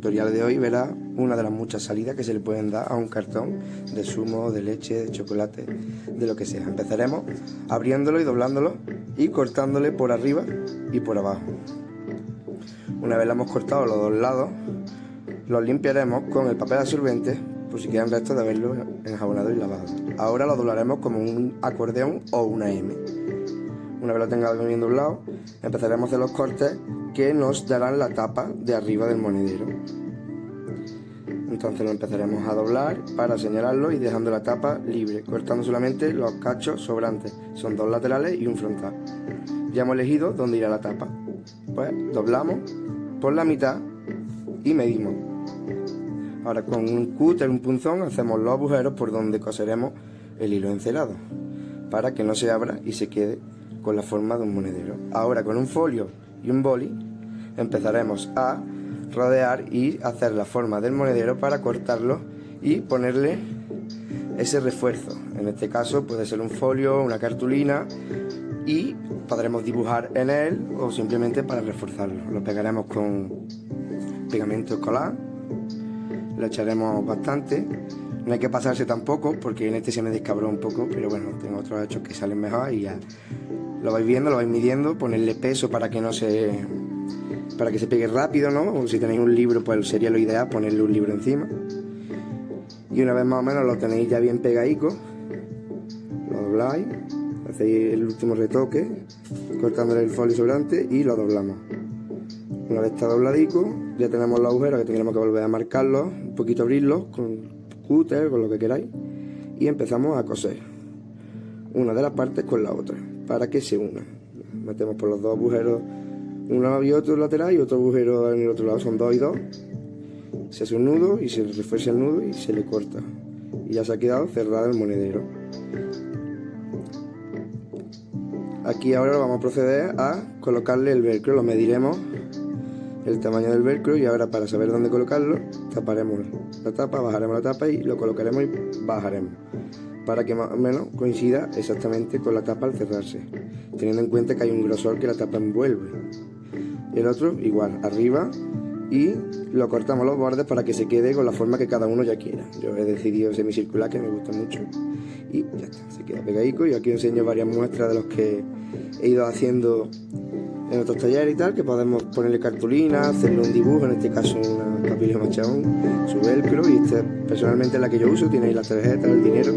tutorial de hoy verá una de las muchas salidas que se le pueden dar a un cartón de zumo, de leche, de chocolate, de lo que sea. Empezaremos abriéndolo y doblándolo y cortándole por arriba y por abajo. Una vez lo hemos cortado los dos lados, los limpiaremos con el papel absorbente por si quedan restos de haberlo enjabonado y lavado. Ahora lo doblaremos como un acordeón o una M. Una vez lo tengamos bien doblado, empezaremos a hacer los cortes que nos darán la tapa de arriba del monedero. Entonces lo empezaremos a doblar para señalarlo y dejando la tapa libre, cortando solamente los cachos sobrantes. Son dos laterales y un frontal. Ya hemos elegido dónde irá la tapa. Pues doblamos por la mitad y medimos. Ahora con un cúter, un punzón, hacemos los agujeros por donde coseremos el hilo encelado para que no se abra y se quede con la forma de un monedero. Ahora con un folio y un boli empezaremos a rodear y hacer la forma del monedero para cortarlo y ponerle ese refuerzo. En este caso puede ser un folio, una cartulina y podremos dibujar en él o simplemente para reforzarlo. Lo pegaremos con pegamento escolar, lo echaremos bastante. No hay que pasarse tampoco porque en este se me descabró un poco, pero bueno, tengo otros hechos que salen mejor y ya lo vais viendo, lo vais midiendo, ponerle peso para que no se para que se pegue rápido, ¿no? O si tenéis un libro, pues sería lo ideal ponerle un libro encima. Y una vez más o menos lo tenéis ya bien pegadico, lo dobláis, hacéis el último retoque, cortándole el folio sobrante y lo doblamos. Una vez está dobladico, ya tenemos los agujeros que tendremos que volver a marcarlos, un poquito abrirlos con cúter, con lo que queráis, y empezamos a coser una de las partes con la otra para que se una. Metemos por los dos agujeros uno y otro lateral y otro agujero en el otro lado, son dos y dos. Se hace un nudo y se refuerza el nudo y se le corta. Y ya se ha quedado cerrado el monedero. Aquí ahora vamos a proceder a colocarle el velcro, lo mediremos el tamaño del velcro y ahora para saber dónde colocarlo taparemos la tapa, bajaremos la tapa y lo colocaremos y bajaremos para que más o menos coincida exactamente con la tapa al cerrarse, teniendo en cuenta que hay un grosor que la tapa envuelve. El otro igual, arriba y lo cortamos los bordes para que se quede con la forma que cada uno ya quiera. Yo he decidido semicircular que me gusta mucho y ya está, se queda pegadico y aquí enseño varias muestras de los que he ido haciendo en otros talleres y tal, que podemos ponerle cartulina, hacerle un dibujo, en este caso una capilla machón, su velcro, y esta personalmente es la que yo uso, tiene ahí la tarjeta, el dinero,